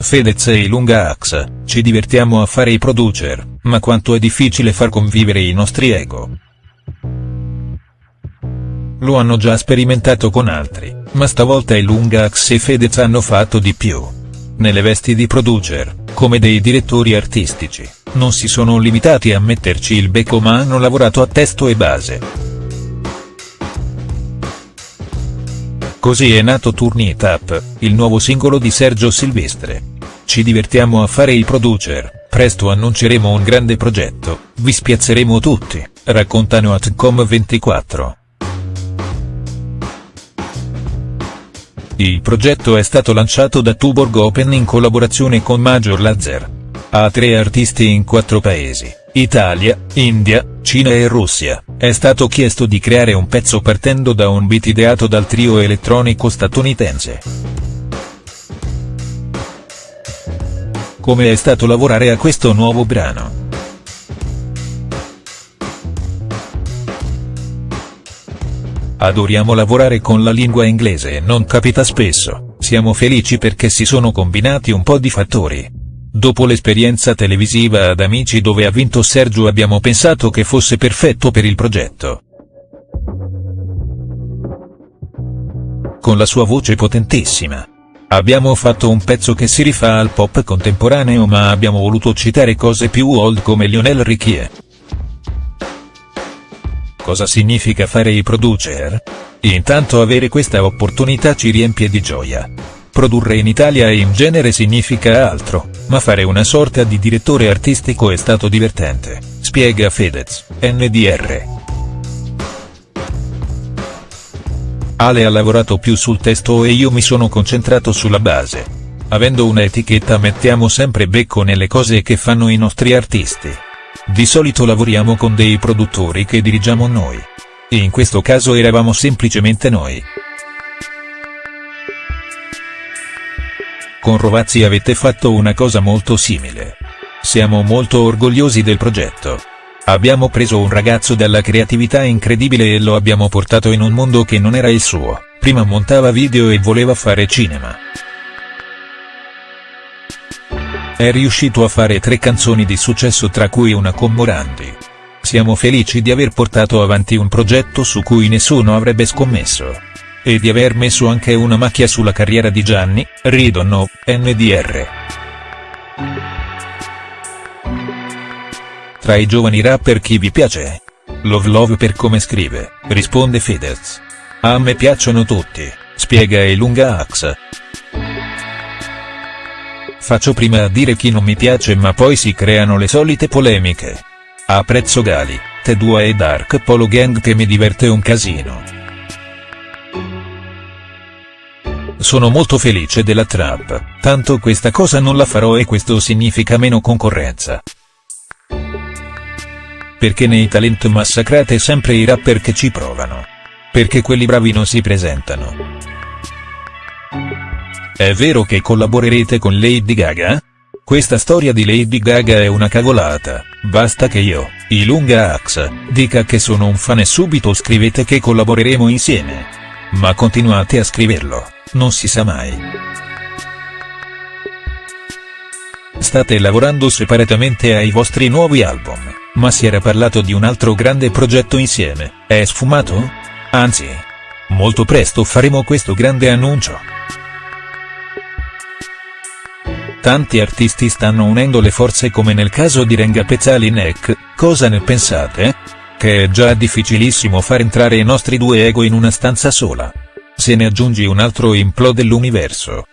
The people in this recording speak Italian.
Fedez e Ilunga Ax, ci divertiamo a fare i producer, ma quanto è difficile far convivere i nostri ego. Lo hanno già sperimentato con altri, ma stavolta Ilunga Ax e Fedez hanno fatto di più. Nelle vesti di producer, come dei direttori artistici, non si sono limitati a metterci il becco ma hanno lavorato a testo e base. Così è nato Turn It Up, il nuovo singolo di Sergio Silvestre. Ci divertiamo a fare i producer, presto annunceremo un grande progetto, vi spiazzeremo tutti, raccontano Atcom24. Il progetto è stato lanciato da Tuborg Open in collaborazione con Major Lazer. Ha tre artisti in quattro paesi, Italia, India, Cina e Russia, è stato chiesto di creare un pezzo partendo da un beat ideato dal trio elettronico statunitense. Come è stato lavorare a questo nuovo brano?. Adoriamo lavorare con la lingua inglese e non capita spesso, siamo felici perché si sono combinati un po' di fattori. Dopo l'esperienza televisiva ad Amici dove ha vinto Sergio abbiamo pensato che fosse perfetto per il progetto. Con la sua voce potentissima. Abbiamo fatto un pezzo che si rifà al pop contemporaneo ma abbiamo voluto citare cose più old come Lionel Richie. Cosa significa fare i producer? Intanto avere questa opportunità ci riempie di gioia. Produrre in Italia in genere significa altro, ma fare una sorta di direttore artistico è stato divertente, spiega Fedez, NDR. Ale ha lavorato più sul testo e io mi sono concentrato sulla base. Avendo un'etichetta mettiamo sempre becco nelle cose che fanno i nostri artisti. Di solito lavoriamo con dei produttori che dirigiamo noi. In questo caso eravamo semplicemente noi. Con Rovazzi avete fatto una cosa molto simile. Siamo molto orgogliosi del progetto. Abbiamo preso un ragazzo dalla creatività incredibile e lo abbiamo portato in un mondo che non era il suo, prima montava video e voleva fare cinema. È riuscito a fare tre canzoni di successo tra cui una con Morandi. Siamo felici di aver portato avanti un progetto su cui nessuno avrebbe scommesso. E di aver messo anche una macchia sulla carriera di Gianni, ridono, NDR. Tra i giovani rapper chi vi piace? Love Love per come scrive, risponde Fedez. A me piacciono tutti, spiega Elunga Ax. Faccio prima a dire chi non mi piace ma poi si creano le solite polemiche. Apprezzo Gali, T2 e Dark Polo Gang che mi diverte un casino. Sono molto felice della trap, tanto questa cosa non la farò e questo significa meno concorrenza. Perché nei talent massacrate sempre i rapper che ci provano. Perché quelli bravi non si presentano. È vero che collaborerete con Lady Gaga? Questa storia di Lady Gaga è una cavolata, basta che io, Ilunga Ax, dica che sono un fan e subito scrivete che collaboreremo insieme. Ma continuate a scriverlo non si sa mai. State lavorando separatamente ai vostri nuovi album, ma si era parlato di un altro grande progetto insieme, è sfumato? Anzi. Molto presto faremo questo grande annuncio. Tanti artisti stanno unendo le forze come nel caso di Renga Pezzali Neck, cosa ne pensate? Che è già difficilissimo far entrare i nostri due ego in una stanza sola. Se ne aggiungi un altro implode l'universo.